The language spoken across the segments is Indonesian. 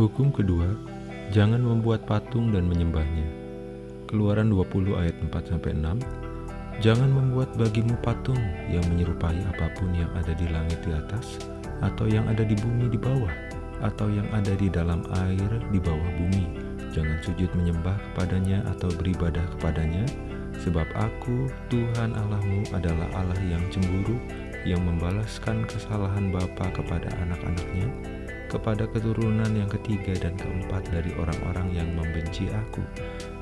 Hukum kedua, jangan membuat patung dan menyembahnya. Keluaran 20 ayat 4-6 Jangan membuat bagimu patung yang menyerupai apa pun yang ada di langit di atas, atau yang ada di bumi di bawah, atau yang ada di dalam air di bawah bumi. Jangan sujud menyembah kepadanya atau beribadah kepadanya, sebab aku, Tuhan Allahmu adalah Allah yang cemburu, yang membalaskan kesalahan bapa kepada anak-anaknya, kepada keturunan yang ketiga dan keempat dari orang-orang yang membenci aku.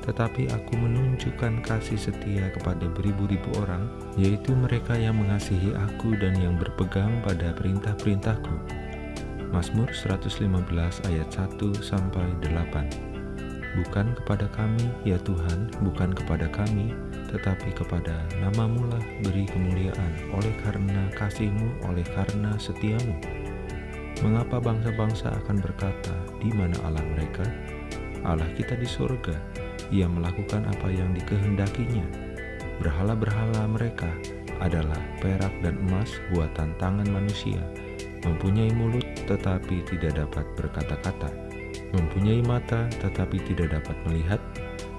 Tetapi aku menunjukkan kasih setia kepada beribu-ribu orang, yaitu mereka yang mengasihi aku dan yang berpegang pada perintah-perintahku. Mazmur 115 ayat 1 sampai 8. Bukan kepada kami, ya Tuhan, bukan kepada kami, tetapi kepada namamu lah beri kemuliaan oleh karena kasihmu, oleh karena setiamu. Mengapa bangsa-bangsa akan berkata, di mana Allah mereka? Allah kita di surga, ia melakukan apa yang dikehendakinya. Berhala-berhala mereka adalah perak dan emas buatan tangan manusia, mempunyai mulut tetapi tidak dapat berkata-kata, mempunyai mata tetapi tidak dapat melihat,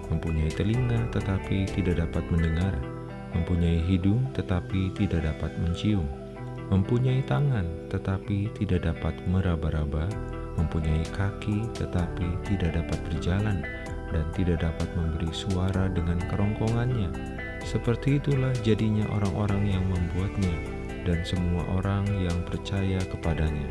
mempunyai telinga tetapi tidak dapat mendengar, mempunyai hidung tetapi tidak dapat mencium, mempunyai tangan tetapi tidak dapat meraba-raba, mempunyai kaki tetapi tidak dapat berjalan, dan tidak dapat memberi suara dengan kerongkongannya. Seperti itulah jadinya orang-orang yang membuatnya, dan semua orang yang percaya kepadanya.